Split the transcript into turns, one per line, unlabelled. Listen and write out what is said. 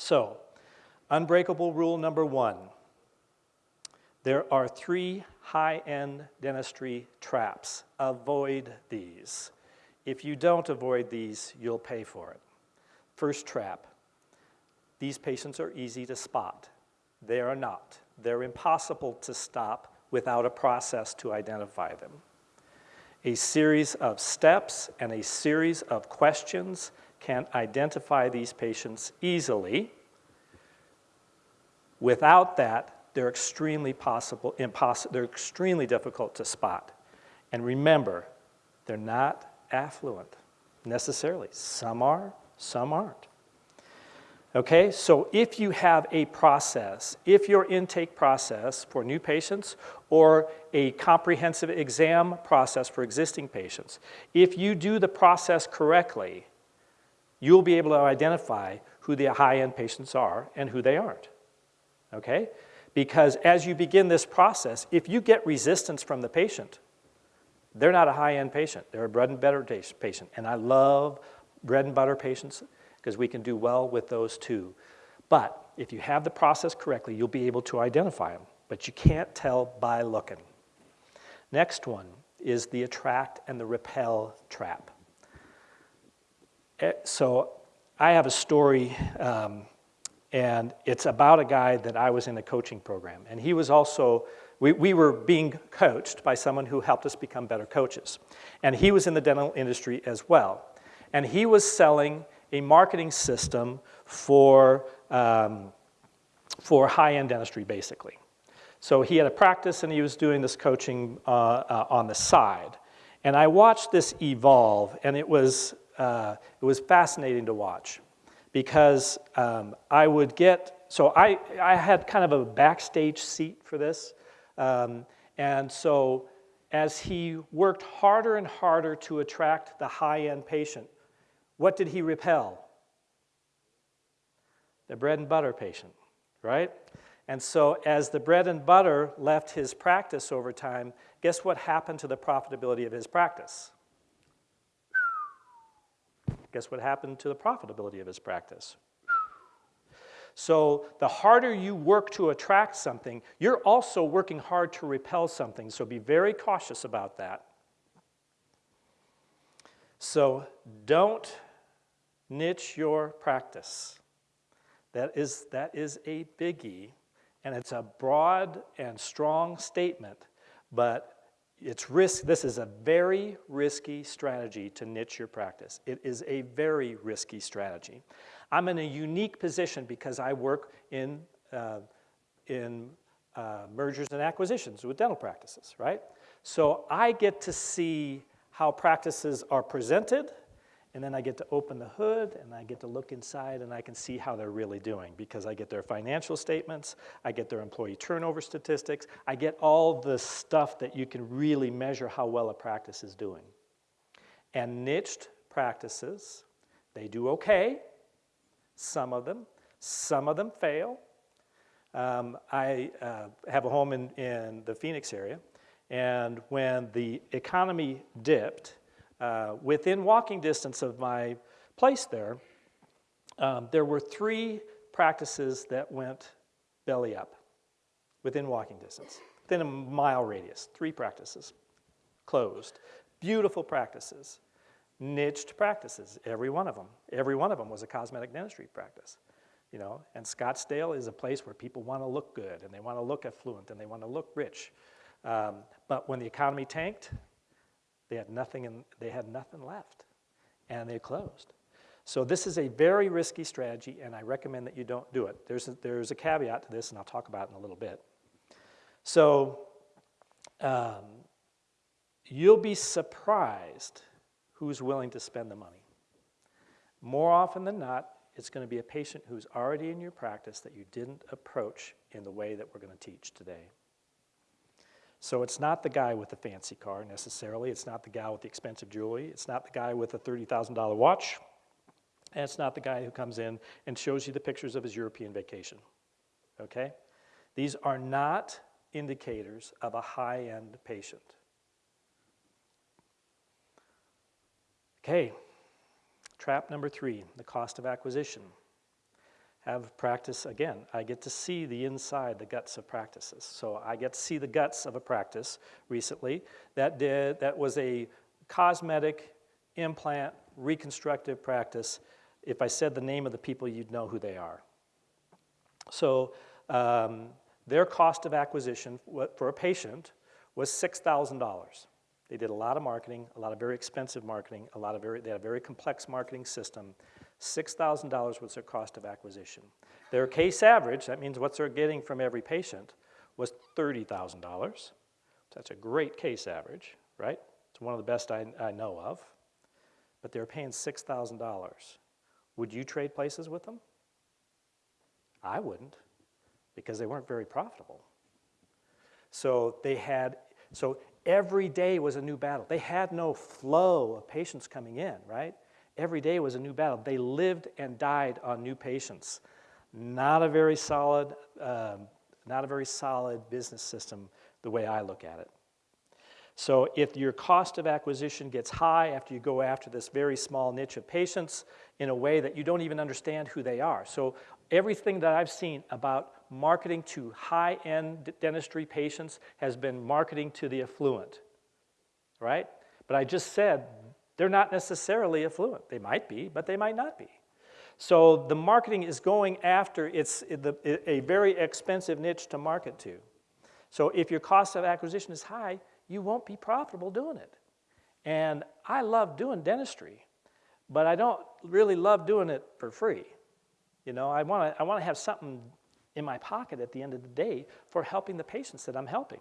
So, unbreakable rule number one. There are three high-end dentistry traps. Avoid these. If you don't avoid these, you'll pay for it. First trap, these patients are easy to spot. They are not. They're impossible to stop without a process to identify them. A series of steps and a series of questions can identify these patients easily. Without that, they're extremely possible, impossible, they're extremely difficult to spot. And remember, they're not affluent necessarily. Some are, some aren't. Okay, so if you have a process, if your intake process for new patients or a comprehensive exam process for existing patients, if you do the process correctly, you'll be able to identify who the high-end patients are and who they aren't. Okay? Because as you begin this process, if you get resistance from the patient, they're not a high-end patient. They're a bread and butter patient. And I love bread and butter patients because we can do well with those too. But if you have the process correctly, you'll be able to identify them, but you can't tell by looking. Next one is the attract and the repel trap. Eh, so I have a story, um, and it's about a guy that I was in a coaching program, and he was also, we, we were being coached by someone who helped us become better coaches. And he was in the dental industry as well. And he was selling a marketing system for, um, for high-end dentistry, basically. So he had a practice and he was doing this coaching uh, uh, on the side. And I watched this evolve and it was, uh, it was fascinating to watch because um, I would get, so I, I had kind of a backstage seat for this. Um, and so as he worked harder and harder to attract the high-end patient, what did he repel? The bread and butter patient, right? And so as the bread and butter left his practice over time, guess what happened to the profitability of his practice? Guess what happened to the profitability of his practice? So the harder you work to attract something, you're also working hard to repel something, so be very cautious about that. So don't niche your practice. That is, that is a biggie, and it's a broad and strong statement, but it's risk, this is a very risky strategy to niche your practice. It is a very risky strategy. I'm in a unique position because I work in, uh, in uh, mergers and acquisitions with dental practices, right? So I get to see how practices are presented, and then I get to open the hood and I get to look inside and I can see how they're really doing because I get their financial statements, I get their employee turnover statistics, I get all the stuff that you can really measure how well a practice is doing. And niched practices, they do okay, some of them, some of them fail. Um, I uh, have a home in, in the Phoenix area and when the economy dipped, uh, within walking distance of my place there, um, there were three practices that went belly up within walking distance, within a mile radius, three practices closed. Beautiful practices, niched practices, every one of them. Every one of them was a cosmetic dentistry practice. You know, and Scottsdale is a place where people want to look good and they want to look affluent and they want to look rich. Um, but when the economy tanked, they had nothing, in, they had nothing left, and they closed. So this is a very risky strategy, and I recommend that you don't do it. There's a, there's a caveat to this, and I'll talk about it in a little bit. So um, you'll be surprised who's willing to spend the money. More often than not, it's going to be a patient who's already in your practice that you didn't approach in the way that we're going to teach today. So it's not the guy with the fancy car necessarily. It's not the guy with the expensive jewelry. It's not the guy with the $30,000 watch. And it's not the guy who comes in and shows you the pictures of his European vacation. Okay? These are not indicators of a high-end patient. Okay, trap number three, the cost of acquisition. Have practice again. I get to see the inside, the guts of practices. So I get to see the guts of a practice recently that did that was a cosmetic implant reconstructive practice. If I said the name of the people, you'd know who they are. So um, their cost of acquisition for a patient was $6,000. They did a lot of marketing, a lot of very expensive marketing, a lot of very, they had a very complex marketing system. $6,000 was their cost of acquisition. Their case average, that means what they're getting from every patient, was $30,000. That's a great case average, right? It's one of the best I, I know of. But they're paying $6,000. Would you trade places with them? I wouldn't, because they weren't very profitable. So they had, so every day was a new battle. They had no flow of patients coming in, right? Every day was a new battle. They lived and died on new patients. Not a very solid, um, not a very solid business system the way I look at it. So if your cost of acquisition gets high after you go after this very small niche of patients in a way that you don't even understand who they are. So everything that I've seen about marketing to high-end dentistry patients has been marketing to the affluent, right? But I just said they're not necessarily affluent. They might be, but they might not be. So the marketing is going after it's a very expensive niche to market to. So if your cost of acquisition is high, you won't be profitable doing it. And I love doing dentistry, but I don't really love doing it for free. You know, I want to I want to have something in my pocket at the end of the day for helping the patients that I'm helping.